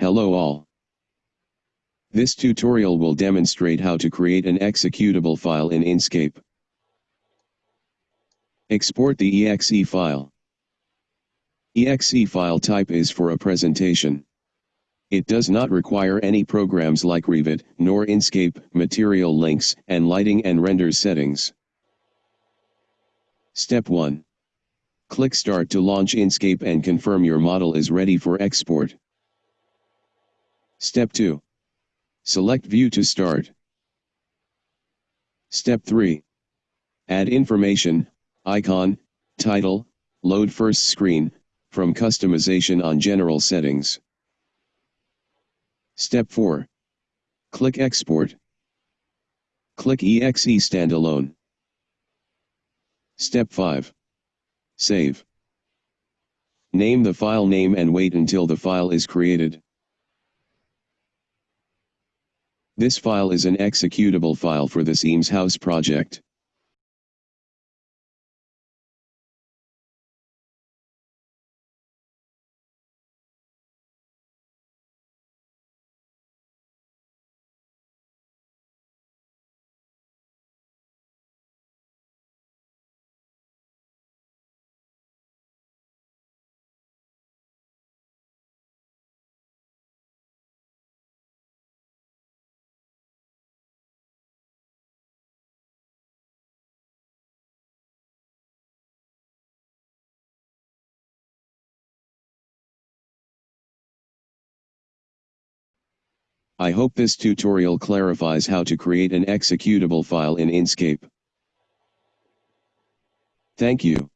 Hello all. This tutorial will demonstrate how to create an executable file in Enscape. Export the exe file. exe file type is for a presentation. It does not require any programs like Revit, nor Enscape, material links, and lighting and render settings. Step 1. Click Start to launch Enscape and confirm your model is ready for export. Step 2. Select View to start. Step 3. Add information, icon, title, load first screen, from customization on general settings. Step 4. Click Export. Click EXE Standalone. Step 5. Save. Name the file name and wait until the file is created. This file is an executable file for the Seams House project. I hope this tutorial clarifies how to create an executable file in Enscape. Thank you.